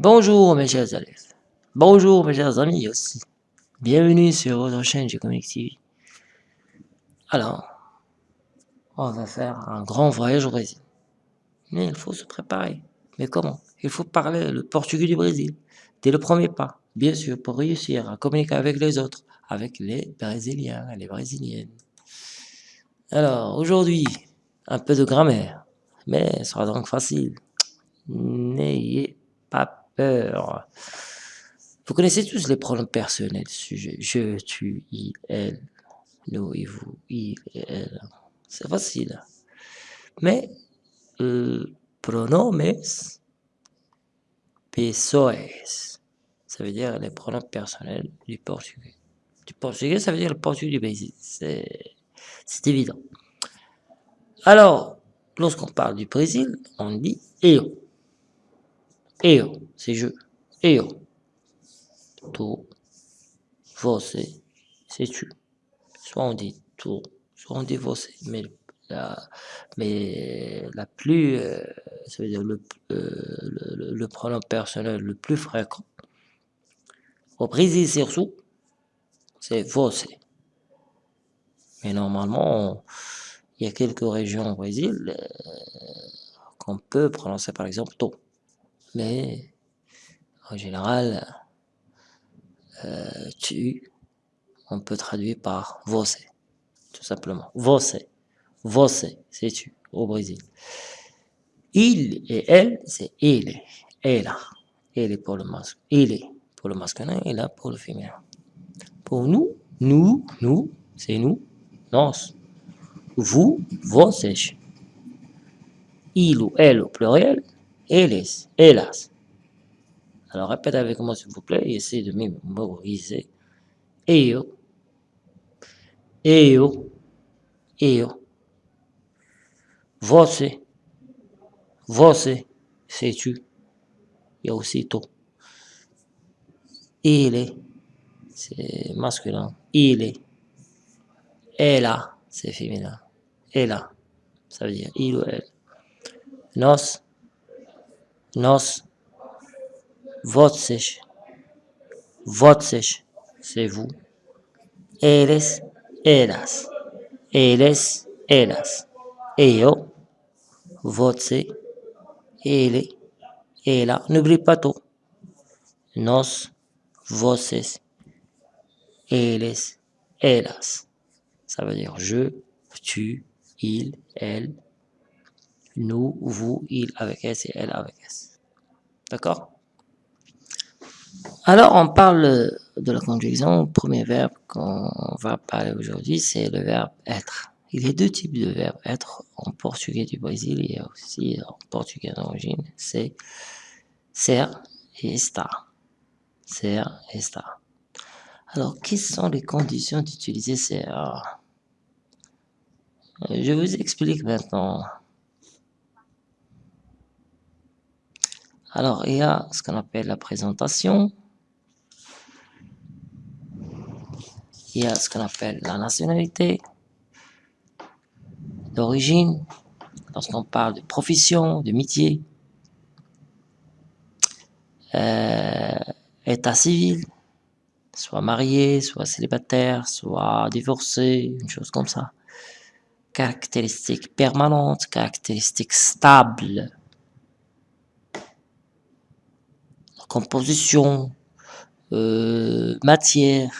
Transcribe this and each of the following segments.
Bonjour mes chers élèves. Bonjour mes chers amis aussi. Bienvenue sur votre chaîne G-Comic TV. Alors, on va faire un grand voyage au Brésil. Mais il faut se préparer. Mais comment? Il faut parler le portugais du Brésil. Dès le premier pas. Bien sûr, pour réussir à communiquer avec les autres. Avec les Brésiliens et les Brésiliennes. Alors, aujourd'hui, un peu de grammaire. Mais ce sera donc facile. N'ayez pas peur. Vous connaissez tous les pronoms personnels sujet. Je, tu, il, elle, nous et vous, il et elle. C'est facile. Mais, euh, pronomes pessoas, ça veut dire les pronoms personnels du portugais. Du portugais, ça veut dire le portugais du Brésil. C'est évident. Alors, lorsqu'on parle du Brésil, on dit eu. Eu, c'est je. Eu. Tu, você, c'est tu. Soit on dit tu, soit on dit você. Mais la, mais la plus, euh, ça veut dire le, euh, le, le, pronom personnel le plus fréquent, au Brésil surtout, c'est você. Mais normalement, il y a quelques régions au Brésil euh, qu'on peut prononcer par exemple to mais en général, euh, tu, on peut traduire par você, tout simplement. Você, você, c'est tu au Brésil. Il et elle, c'est il, elle, elle pour le pour le masculin et là pour le féminin. Pour nous, nous, nous, c'est nous, nós. Vous, vocês. Il ou elle au pluriel, Hélas, hélas. Alors répète avec moi s'il vous plaît et essayez de mémoriser. Eu, eu, eu. Você, você, c'est tu. Il y a aussi. Il est, c'est masculin. Il est. Elle c'est féminin. Elle ça veut dire il ou elle. Nos, nós, vocês, vocês, c'est vous, eles, elas, eles, elas, eu, você, ele, ela, n'oublie pas tout, nós, vocês, eles, elas, ça veut dire je, tu, il, elle, nous, vous, il avec S et elle avec S. D'accord? Alors, on parle de la conjugaison. Premier verbe qu'on va parler aujourd'hui, c'est le verbe être. Il y a deux types de verbes être en portugais du Brésil et aussi en portugais d'origine. C'est ser et estar. Ser et estar. Alors, quelles sont les conditions d'utiliser ser Je vous explique maintenant. Alors, il y a ce qu'on appelle la présentation. Il y a ce qu'on appelle la nationalité, d'origine, lorsqu'on parle de profession, de métier, euh, état civil, soit marié, soit célibataire, soit divorcé, une chose comme ça. Caractéristiques permanentes, caractéristiques stables, composition, euh, matière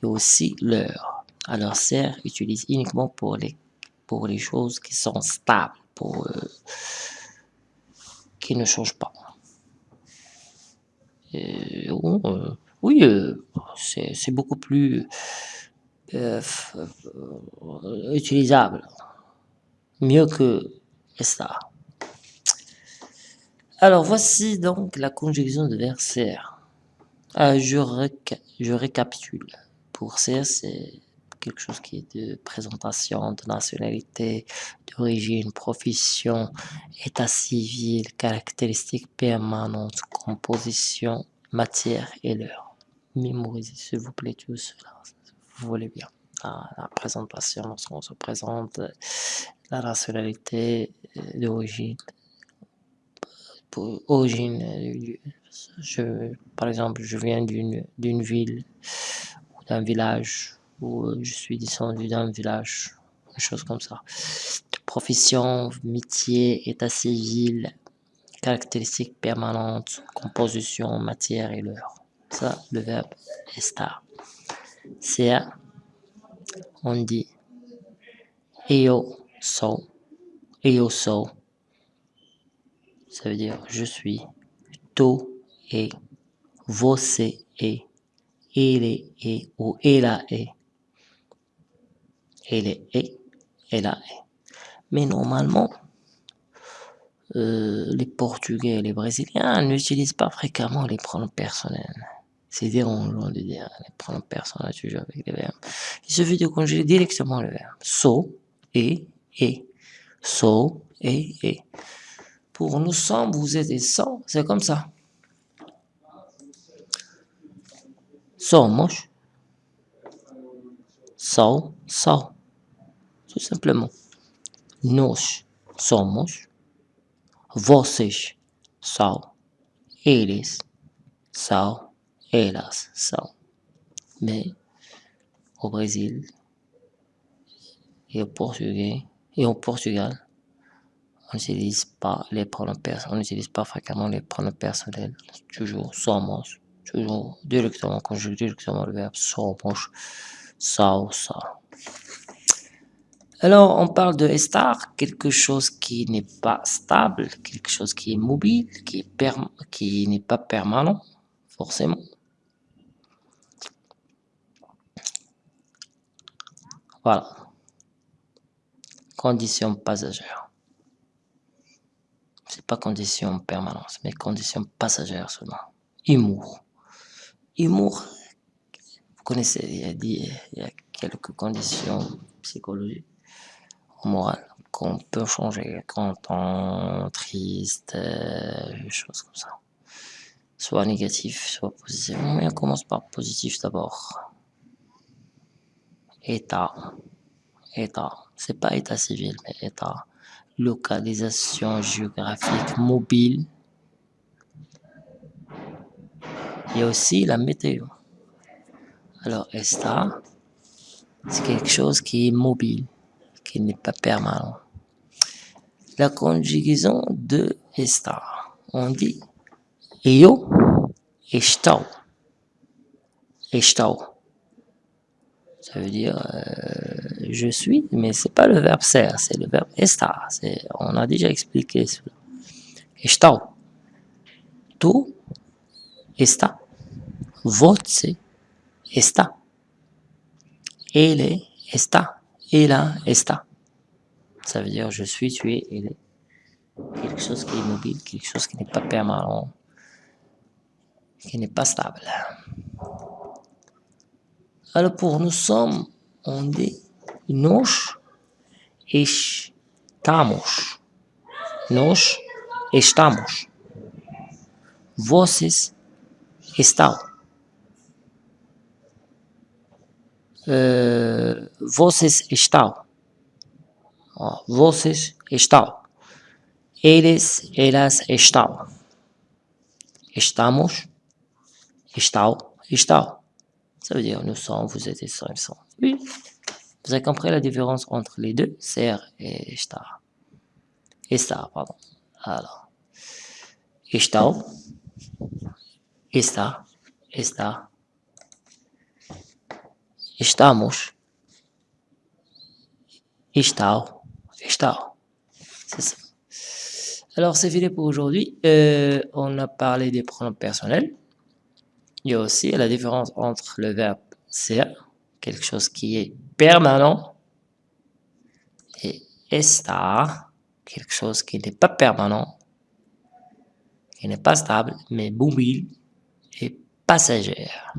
et aussi l'heure. Alors serre utilise uniquement pour les, pour les choses qui sont stables, pour, euh, qui ne changent pas. Euh, oui, c'est beaucoup plus utilisable, mieux que ça. Alors, voici donc la conjugaison de verbe ser. Euh, je, récapitule. Pour ser, c'est quelque chose qui est de présentation, de nationalité, d'origine, profession, état civil, caractéristiques permanentes, composition, matière et l'heure. Mémorisez s'il vous plaît tout cela, vous voulez bien. La, la présentation, lorsqu'on se présente, la nationalité euh, origine, Je, par exemple, je viens d'une ville ou d'un village ou je suis descendu d'un village, une chose comme ça. Profession, métier, état civil, caractéristiques permanentes, composition, matière et l'heure. Ça, le verbe estar. C'est on dit eu sou, eu sou. Ça veut dire je suis, tu et, você est, ele est ou ela est. Elle est, elle est. Mais normalement, euh, les Portugais et les Brésiliens n'utilisent pas fréquemment les pronoms personnels. C'est dérangeant de dire les pronoms personnels toujours avec les verbes. Il suffit de conjuguer directement le verbe. So, et, et. So, et, et. Pour nous sommes, vous êtes et sont, c'est comme ça. Somos. So, so. Tout simplement. Nós somos. Vocês são. Eles são. Elas são. Mais au Brésil et au Portugal, on n'utilise pas les pronoms personnels, on n'utilise pas fréquemment les pronoms personnels. Toujours somos, toujours directement conjugué directement le verbe somos, são, são. Alors, on parle de estar, quelque chose qui n'est pas stable, quelque chose qui est mobile, qui qui n'est pas permanent, forcément. Voilà. Condition passagère. C'est pas condition permanente, mais condition passagère seulement. Humour. Humour, vous connaissez, il y a, quelques conditions psychologiques morale qu'on peut changer quand on triste, euh, choses comme ça. Soit négatif, soit positif. Mais on commence par positif d'abord. État. État. C'est pas état civil, mais état. Localisation géographique mobile. Il y a aussi la météo. Alors, état, c'est quelque chose qui est mobile qui n'est pas permanent. La conjugaison de estar. On dit eu estou. Estou. Ça veut dire euh, je suis, mais c'est pas le verbe ser, c'est le verbe estar. On a déjà expliqué cela. Estou. Tu está. Você está. Ele está. Et là, esta. Ça veut dire je suis, tu es, il est. Quelque chose qui est mobile, quelque chose qui n'est pas permanent, qui n'est pas stable. Alors pour nous sommes, on dit nós estamos. Nós estamos. Vocês estão. Uh, vocês estão. Vocês estão. Eles, elas estão. Estamos. Estão. Estão. Ça veut dire nous sommes, vous êtes, ils sont, ils sont. Oui. Vous avez compris la différence entre les deux? Ser et estar. Estar, pardon. Alors. Estão. Está. Está. Estamos. Estão. Estão. C'est ça. Alors, c'est fini pour aujourd'hui. Euh, on a parlé des pronoms personnels. Il y a aussi la différence entre le verbe ser, quelque chose qui est permanent, et estar, quelque chose qui n'est pas permanent, qui n'est pas stable, mais mobile et passagère.